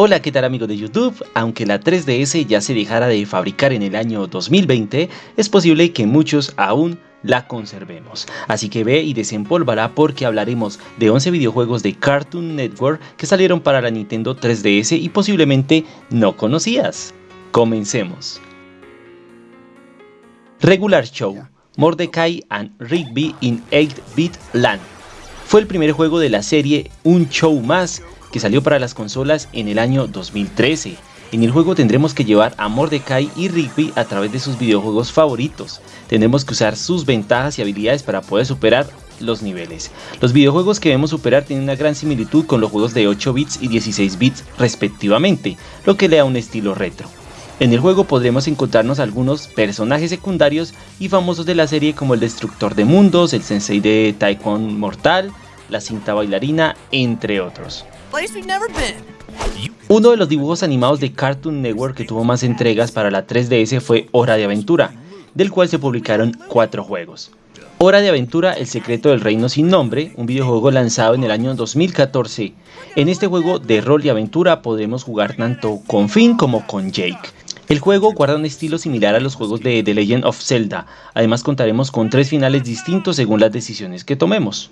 Hola, ¿qué tal amigos de YouTube? Aunque la 3DS ya se dejara de fabricar en el año 2020, es posible que muchos aún la conservemos. Así que ve y desempólvala porque hablaremos de 11 videojuegos de Cartoon Network que salieron para la Nintendo 3DS y posiblemente no conocías. Comencemos. Regular Show Mordecai and Rigby in 8-Bit Land fue el primer juego de la serie Un Show Más que salió para las consolas en el año 2013. En el juego tendremos que llevar a Mordecai y Rigby a través de sus videojuegos favoritos. Tendremos que usar sus ventajas y habilidades para poder superar los niveles. Los videojuegos que debemos superar tienen una gran similitud con los juegos de 8 bits y 16 bits respectivamente, lo que le da un estilo retro. En el juego podremos encontrarnos algunos personajes secundarios y famosos de la serie como el Destructor de Mundos, el Sensei de Taekwondo Mortal, la cinta bailarina, entre otros. Uno de los dibujos animados de Cartoon Network que tuvo más entregas para la 3DS fue Hora de Aventura, del cual se publicaron cuatro juegos. Hora de Aventura, El secreto del reino sin nombre, un videojuego lanzado en el año 2014. En este juego de rol y aventura podremos jugar tanto con Finn como con Jake. El juego guarda un estilo similar a los juegos de The Legend of Zelda, además contaremos con tres finales distintos según las decisiones que tomemos.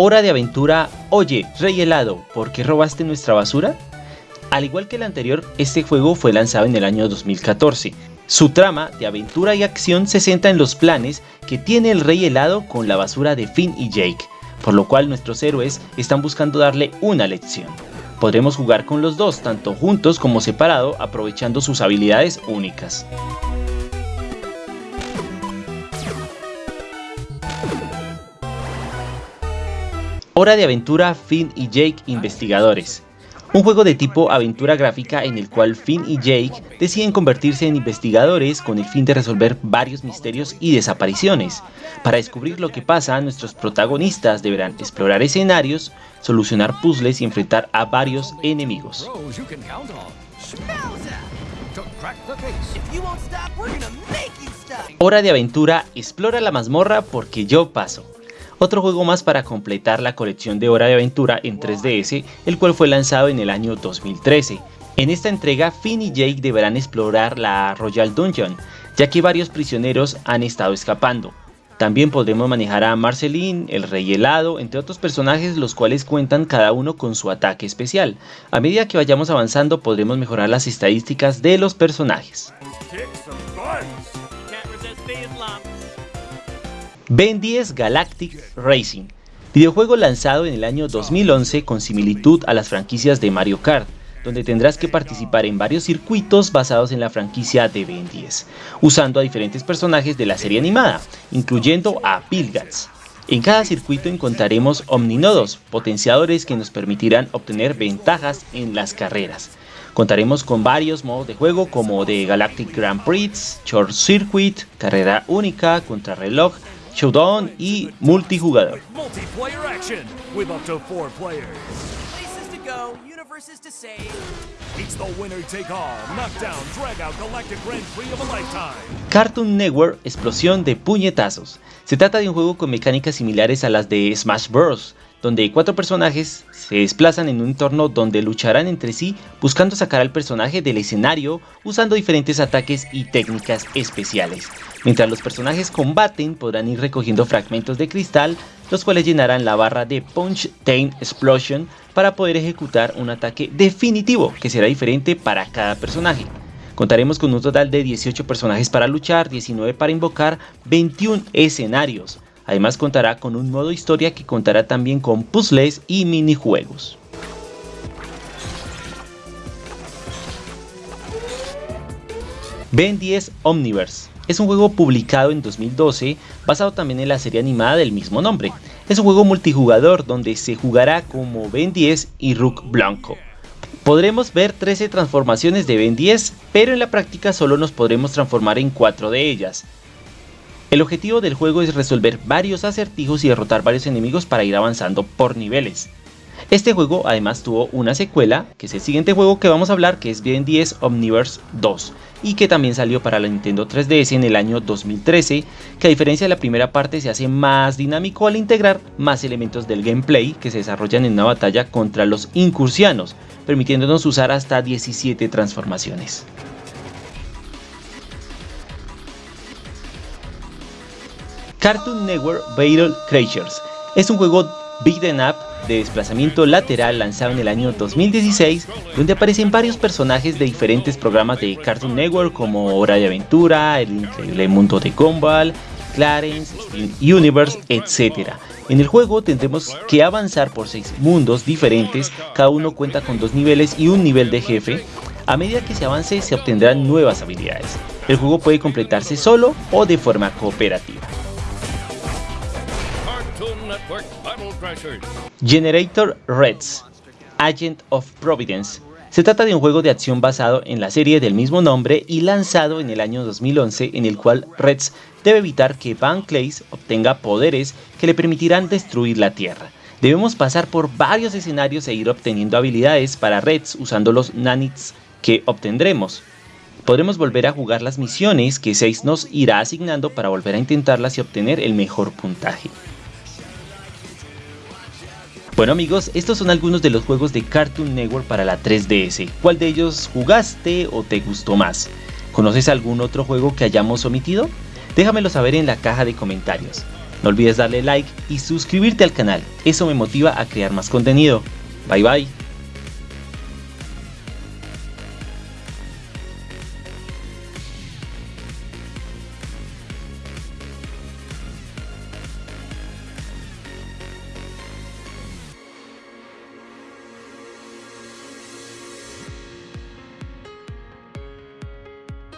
Hora de aventura, oye, Rey Helado, ¿por qué robaste nuestra basura? Al igual que el anterior, este juego fue lanzado en el año 2014. Su trama de aventura y acción se centra en los planes que tiene el Rey Helado con la basura de Finn y Jake, por lo cual nuestros héroes están buscando darle una lección. Podremos jugar con los dos, tanto juntos como separado, aprovechando sus habilidades únicas. Hora de aventura Finn y Jake investigadores. Un juego de tipo aventura gráfica en el cual Finn y Jake deciden convertirse en investigadores con el fin de resolver varios misterios y desapariciones. Para descubrir lo que pasa, nuestros protagonistas deberán explorar escenarios, solucionar puzzles y enfrentar a varios enemigos. Hora de aventura, explora la mazmorra porque yo paso otro juego más para completar la colección de Hora de Aventura en 3DS, el cual fue lanzado en el año 2013. En esta entrega, Finn y Jake deberán explorar la Royal Dungeon, ya que varios prisioneros han estado escapando. También podremos manejar a Marceline, el Rey Helado, entre otros personajes los cuales cuentan cada uno con su ataque especial. A medida que vayamos avanzando podremos mejorar las estadísticas de los personajes. Ben 10 Galactic Racing, videojuego lanzado en el año 2011 con similitud a las franquicias de Mario Kart, donde tendrás que participar en varios circuitos basados en la franquicia de Ben 10, usando a diferentes personajes de la serie animada, incluyendo a Pilgats. En cada circuito encontraremos omninodos, potenciadores que nos permitirán obtener ventajas en las carreras. Contaremos con varios modos de juego como de Galactic Grand Prix, Short Circuit, carrera única, contrarreloj, showdown y multijugador. Cartoon Network Explosión de puñetazos. Se trata de un juego con mecánicas similares a las de Smash Bros donde cuatro personajes se desplazan en un entorno donde lucharán entre sí buscando sacar al personaje del escenario usando diferentes ataques y técnicas especiales. Mientras los personajes combaten podrán ir recogiendo fragmentos de cristal los cuales llenarán la barra de Punch Time Explosion para poder ejecutar un ataque definitivo que será diferente para cada personaje. Contaremos con un total de 18 personajes para luchar, 19 para invocar, 21 escenarios, Además contará con un modo historia que contará también con puzzles y minijuegos. Ben 10 Omniverse es un juego publicado en 2012 basado también en la serie animada del mismo nombre. Es un juego multijugador donde se jugará como Ben 10 y Rook Blanco. Podremos ver 13 transformaciones de Ben 10, pero en la práctica solo nos podremos transformar en 4 de ellas. El objetivo del juego es resolver varios acertijos y derrotar varios enemigos para ir avanzando por niveles. Este juego además tuvo una secuela, que es el siguiente juego que vamos a hablar, que es Ben 10 Omniverse 2, y que también salió para la Nintendo 3DS en el año 2013, que a diferencia de la primera parte se hace más dinámico al integrar más elementos del gameplay que se desarrollan en una batalla contra los incursianos, permitiéndonos usar hasta 17 transformaciones. Cartoon Network Battle Crashers es un juego beat'em up de desplazamiento lateral lanzado en el año 2016, donde aparecen varios personajes de diferentes programas de Cartoon Network como Hora de Aventura, El Increíble Mundo de Gumball, Clarence, Steam Universe, etc. En el juego tendremos que avanzar por seis mundos diferentes, cada uno cuenta con dos niveles y un nivel de jefe. A medida que se avance se obtendrán nuevas habilidades. El juego puede completarse solo o de forma cooperativa. Generator Reds Agent of Providence se trata de un juego de acción basado en la serie del mismo nombre y lanzado en el año 2011 en el cual Reds debe evitar que Van Clays obtenga poderes que le permitirán destruir la Tierra. Debemos pasar por varios escenarios e ir obteniendo habilidades para Reds usando los nanits que obtendremos. Podremos volver a jugar las misiones que 6 nos irá asignando para volver a intentarlas y obtener el mejor puntaje. Bueno amigos, estos son algunos de los juegos de Cartoon Network para la 3DS. ¿Cuál de ellos jugaste o te gustó más? ¿Conoces algún otro juego que hayamos omitido? Déjamelo saber en la caja de comentarios. No olvides darle like y suscribirte al canal, eso me motiva a crear más contenido. Bye bye.